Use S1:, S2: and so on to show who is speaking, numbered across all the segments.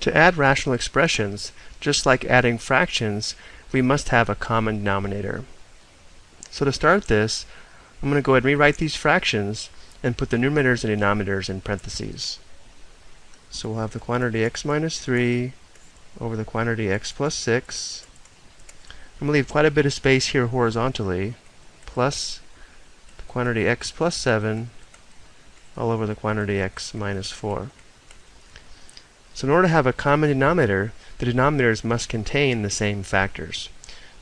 S1: To add rational expressions, just like adding fractions, we must have a common denominator. So to start this, I'm going to go ahead and rewrite these fractions and put the numerators and denominators in parentheses. So we'll have the quantity x minus 3 over the quantity x plus 6. I'm going to leave quite a bit of space here horizontally, plus the quantity x plus 7 all over the quantity x minus 4. So in order to have a common denominator, the denominators must contain the same factors.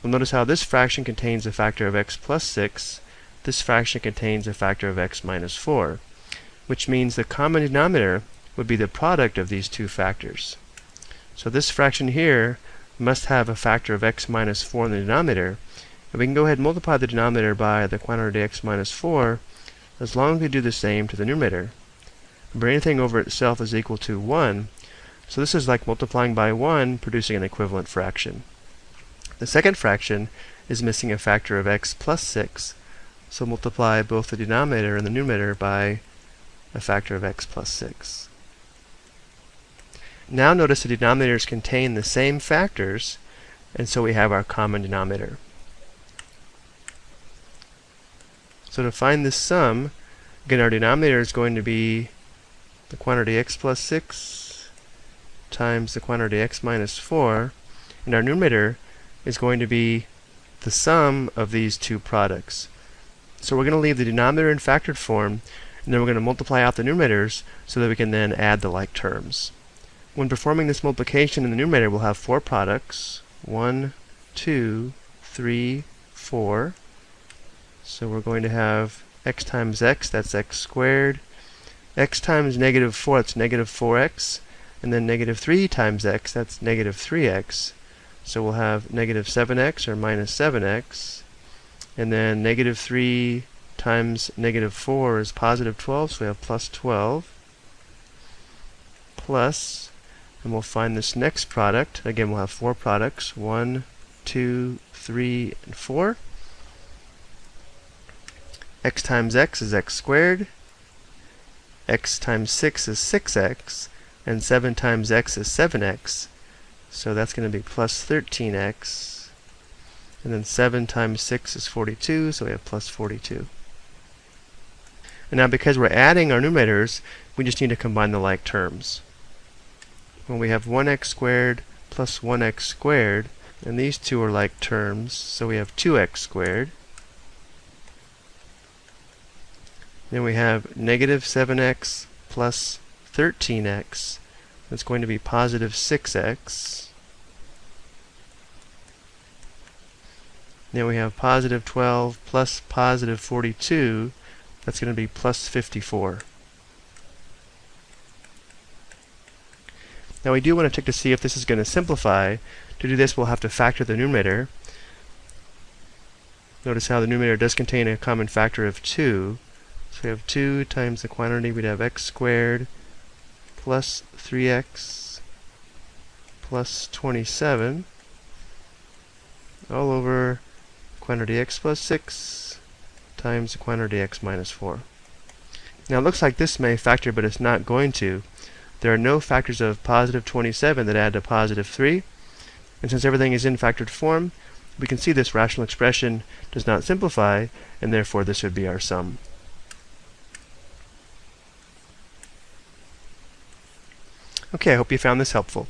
S1: We'll notice how this fraction contains a factor of x plus 6, this fraction contains a factor of x minus 4, which means the common denominator would be the product of these two factors. So this fraction here must have a factor of x minus 4 in the denominator, and we can go ahead and multiply the denominator by the quantity x minus 4 as long as we do the same to the numerator. But anything over itself is equal to 1, so this is like multiplying by 1, producing an equivalent fraction. The second fraction is missing a factor of x plus 6, so multiply both the denominator and the numerator by a factor of x plus 6. Now notice the denominators contain the same factors, and so we have our common denominator. So to find this sum, again our denominator is going to be the quantity x plus 6 times the quantity x minus 4, and our numerator is going to be the sum of these two products. So we're going to leave the denominator in factored form, and then we're going to multiply out the numerators so that we can then add the like terms. When performing this multiplication in the numerator, we'll have four products. 1, 2, 3, 4. So we're going to have x times x, that's x squared. x times negative 4, that's negative 4x and then negative 3 times x, that's negative 3x. So we'll have negative 7x or minus 7x. And then negative 3 times negative 4 is positive 12, so we have plus 12. Plus, and we'll find this next product. Again, we'll have four products. 1, 2, 3, and 4. x times x is x squared. x times 6 is 6x and 7 times x is 7x. So that's going to be plus 13x. And then 7 times 6 is 42, so we have plus 42. And now because we're adding our numerators, we just need to combine the like terms. When we have 1x squared plus 1x squared, and these two are like terms, so we have 2x squared. Then we have negative 7x plus 13x. That's going to be positive 6x. Then we have positive 12 plus positive 42. That's going to be plus 54. Now we do want to check to see if this is going to simplify. To do this, we'll have to factor the numerator. Notice how the numerator does contain a common factor of 2. So we have 2 times the quantity, we'd have x squared plus 3x plus 27 all over quantity x plus 6 times quantity x minus 4. Now it looks like this may factor, but it's not going to. There are no factors of positive 27 that add to positive 3. And since everything is in factored form, we can see this rational expression does not simplify, and therefore this would be our sum. Okay, I hope you found this helpful.